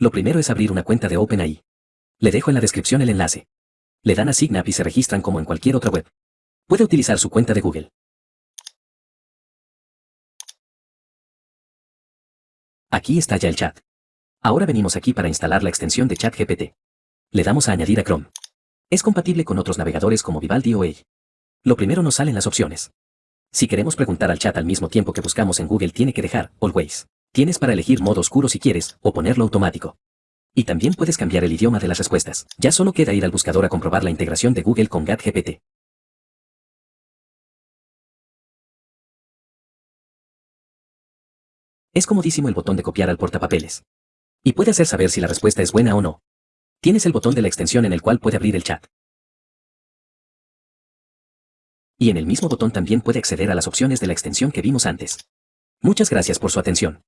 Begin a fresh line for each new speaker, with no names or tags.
Lo primero es abrir una cuenta de OpenAI. Le dejo en la descripción el enlace. Le dan a Sign y se registran como en cualquier otra web. Puede utilizar su cuenta de Google. Aquí está ya el chat. Ahora venimos aquí para instalar la extensión de ChatGPT. Le damos a añadir a Chrome. Es compatible con otros navegadores como Vivaldi o Edge. Lo primero nos salen las opciones. Si queremos preguntar al chat al mismo tiempo que buscamos en Google tiene que dejar Always. Tienes para elegir modo oscuro si quieres, o ponerlo automático. Y también puedes cambiar el idioma de las respuestas. Ya solo queda ir al buscador a comprobar la integración de Google con GAT-GPT. Es comodísimo el botón de copiar al portapapeles. Y puede hacer saber si la respuesta es buena o no. Tienes el botón de la extensión en el cual puede abrir el chat. Y en el mismo botón también puede acceder a las opciones de la extensión que vimos antes. Muchas gracias por su atención.